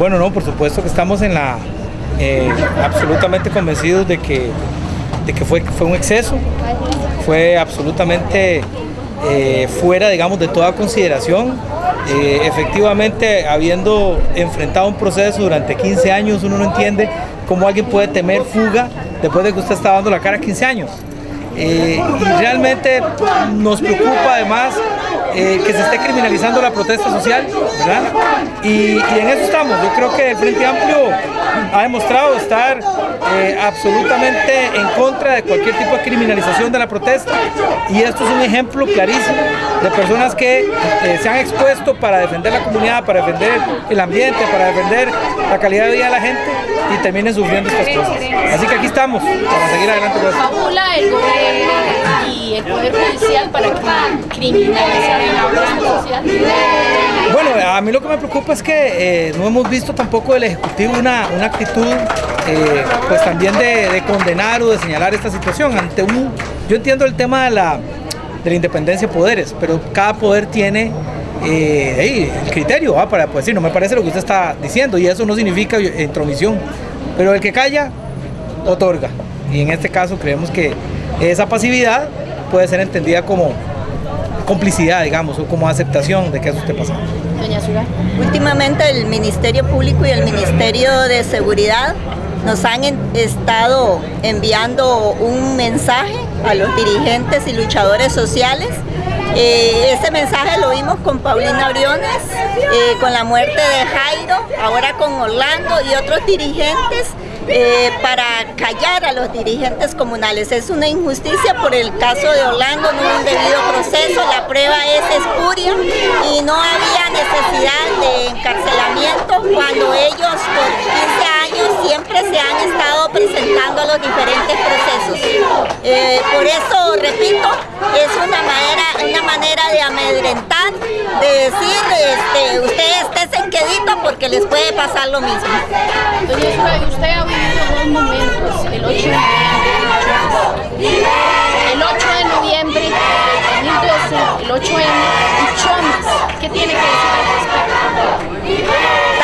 Bueno, no, por supuesto que estamos en la eh, absolutamente convencidos de que, de que fue, fue un exceso, fue absolutamente eh, fuera, digamos, de toda consideración. Eh, efectivamente, habiendo enfrentado un proceso durante 15 años, uno no entiende cómo alguien puede temer fuga después de que usted está dando la cara 15 años. Y realmente nos preocupa además eh, que se esté criminalizando la protesta social, ¿verdad? Y, en eso estamos. Yo creo que el Frente Amplio ha demostrado estar eh, absolutamente en contra de cualquier tipo de criminalización de la protesta y esto es un ejemplo clarísimo de personas que eh, se han expuesto para defender la comunidad, para defender el ambiente, para defender la calidad de vida de la gente y terminen sufriendo estas cosas. Así que aquí estamos para seguir adelante. el gobierno y el Poder Judicial para bueno, a mí lo que me preocupa es que eh, no hemos visto tampoco del Ejecutivo una, actitud eh, pues también de, condenar o de señalar esta situación ante un... Yo entiendo el tema de la, de la independencia de poderes, pero cada poder tiene eh, el criterio para pues, decir, no me parece lo que usted está diciendo y eso no significa intromisión, pero el que calla, otorga. Y en este caso creemos que esa pasividad puede ser entendida como complicidad, digamos, o como aceptación de que eso esté pasando. Doña Últimamente el Ministerio Público y el Ministerio de Seguridad nos han estado enviando un mensaje a los dirigentes y luchadores sociales. Eh, ese mensaje lo vimos con Paulina Briones, eh, con la muerte de Jairo, ahora con Orlando y otros dirigentes eh, para callar a los dirigentes comunales. Es una injusticia por el caso de Orlando, no un debido proceso, prueba es espuria y no había necesidad de encarcelamiento cuando ellos por 15 años siempre se han estado presentando a los diferentes procesos. Eh, por eso, repito, es una manera, una manera de amedrentar, de decir, este, ustedes estén queditos porque les puede pasar lo mismo. usted ha vivido dos momentos, el 8 de noviembre, el 8 de noviembre de 2012, el 8 m y Chomas. ¿Qué tiene que decir al respecto?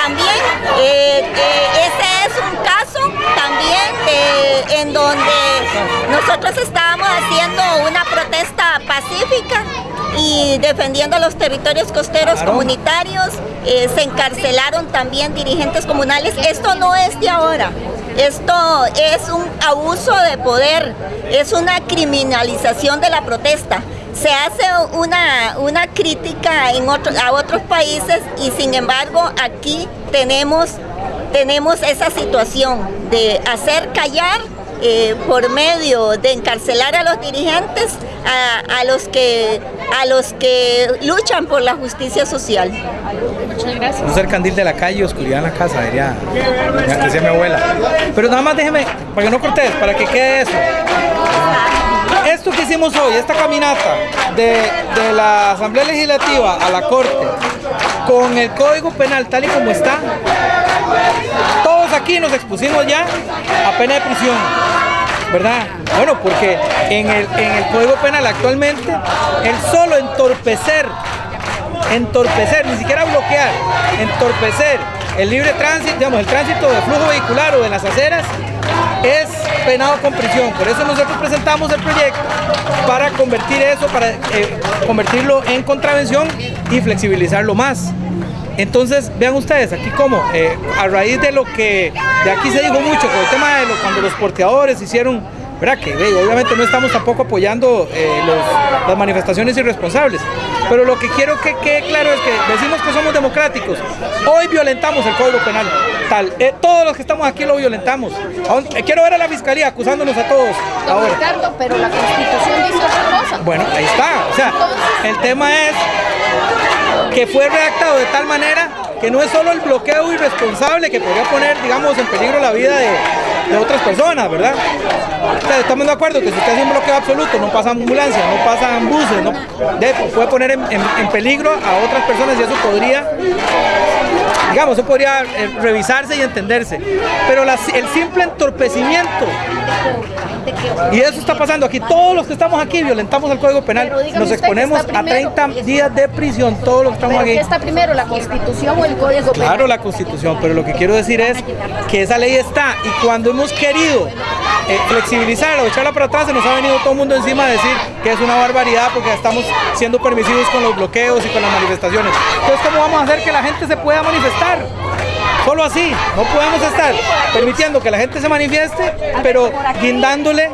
También, eh, eh, ese es un caso también eh, en donde nosotros estábamos haciendo una protesta pacífica y defendiendo los territorios costeros comunitarios. Eh, se encarcelaron también dirigentes comunales. Esto no es de ahora. Esto es un abuso de poder, es una criminalización de la protesta. Se hace una, una crítica en a otros países y sin embargo aquí tenemos, tenemos esa situación de hacer callar eh, por medio de encarcelar a los dirigentes, a, los que, a los que luchan por la justicia social. Muchas gracias. No ser candil de la calle y oscuridad en la casa, diría, decía mi abuela. Pero nada más déjeme, para que no cortes, para que quede eso. Esto que hicimos hoy, esta caminata de, la Asamblea Legislativa a la Corte, con el Código Penal tal y como está, todos aquí nos expusimos ya a pena de prisión, ¿verdad? Bueno, porque en el, en el Código Penal actualmente, el solo entorpecer, entorpecer, ni siquiera bloquear, entorpecer el libre tránsito, digamos, el tránsito de flujo vehicular o de las aceras, es penado con prisión. Por eso nosotros presentamos el proyecto para convertir eso, para eh, convertirlo en contravención y flexibilizarlo más. Entonces, vean ustedes, aquí como, eh, a raíz de lo que de aquí se dijo mucho, con el tema de cuando los porteadores hicieron, ¿verdad? Que obviamente no estamos tampoco apoyando eh, las manifestaciones irresponsables, pero lo que quiero que quede claro es que decimos que somos democráticos, hoy violentamos el Código Penal, tal, eh, todos los que estamos aquí lo violentamos. quiero ver a la Fiscalía acusándonos a todos ahora. pero la Constitución dice otra cosa. Bueno, ahí está, o sea, el tema es que fue redactado de tal manera que no es solo el bloqueo irresponsable que podría poner, digamos, en peligro la vida de, otras personas, ¿verdad? estamos de acuerdo que si usted hace un bloqueo absoluto, no pasan ambulancias, no pasan buses, no, puede poner en, peligro a otras personas y eso podría Digamos, eso podría eh, revisarse y entenderse. Pero el simple entorpecimiento, y eso está pasando aquí, todos los que estamos aquí violentamos el Código Penal, nos exponemos a primero. 30 días de prisión, todos los que estamos ¿Pero aquí. qué está primero, la Constitución o el Código Penal? Claro, la constitución, pero lo que quiero decir es que esa ley está y cuando hemos querido eh, flexibilizarla o echarla para atrás, se nos ha venido todo el mundo encima a decir que es una barbaridad porque estamos siendo permisivos con los bloqueos y con las manifestaciones. Entonces, ¿cómo vamos a hacer que la gente se pueda manifestar? Solo así, no podemos estar permitiendo que la gente se manifieste, pero guindándole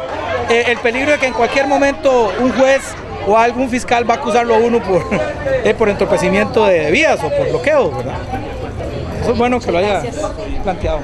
eh, el peligro de que en cualquier momento un juez o algún fiscal va a acusarlo a uno por, eh, por entorpecimiento de vías o por bloqueo, ¿verdad? Eso es bueno que lo haya planteado.